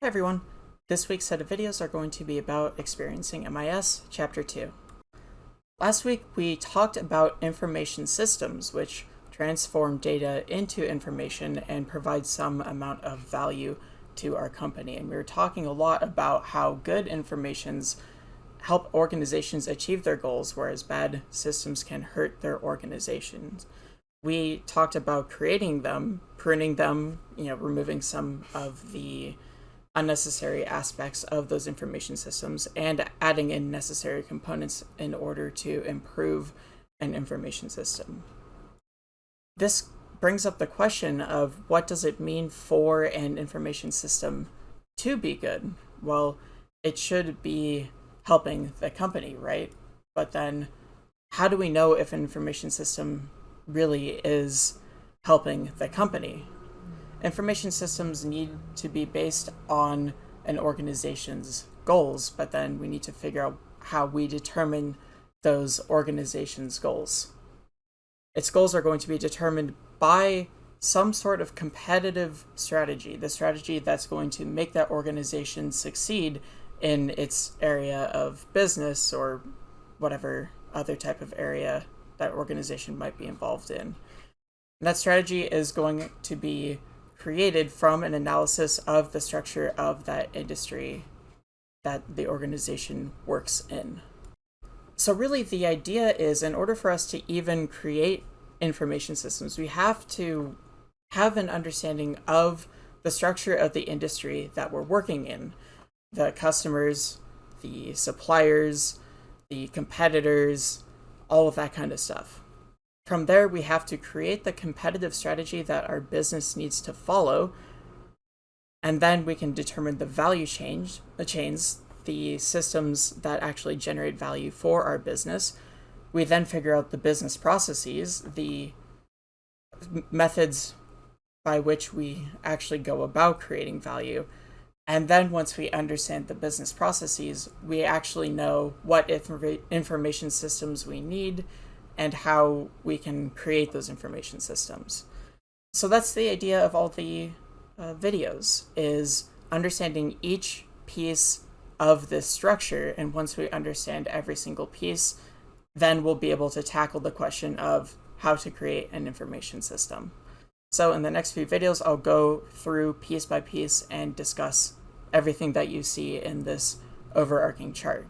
Hey everyone, this week's set of videos are going to be about Experiencing MIS, Chapter 2. Last week we talked about information systems, which transform data into information and provide some amount of value to our company. And we were talking a lot about how good informations help organizations achieve their goals, whereas bad systems can hurt their organizations. We talked about creating them, pruning them, you know, removing some of the unnecessary aspects of those information systems and adding in necessary components in order to improve an information system. This brings up the question of what does it mean for an information system to be good? Well, it should be helping the company, right? But then how do we know if an information system really is helping the company? Information systems need to be based on an organization's goals, but then we need to figure out how we determine those organizations' goals. Its goals are going to be determined by some sort of competitive strategy, the strategy that's going to make that organization succeed in its area of business or whatever other type of area that organization might be involved in. And that strategy is going to be created from an analysis of the structure of that industry that the organization works in. So really the idea is in order for us to even create information systems, we have to have an understanding of the structure of the industry that we're working in. The customers, the suppliers, the competitors, all of that kind of stuff. From there, we have to create the competitive strategy that our business needs to follow, and then we can determine the value change, the chains, the systems that actually generate value for our business. We then figure out the business processes, the methods by which we actually go about creating value. And then once we understand the business processes, we actually know what information systems we need, and how we can create those information systems. So that's the idea of all the uh, videos, is understanding each piece of this structure. And once we understand every single piece, then we'll be able to tackle the question of how to create an information system. So in the next few videos, I'll go through piece by piece and discuss everything that you see in this overarching chart.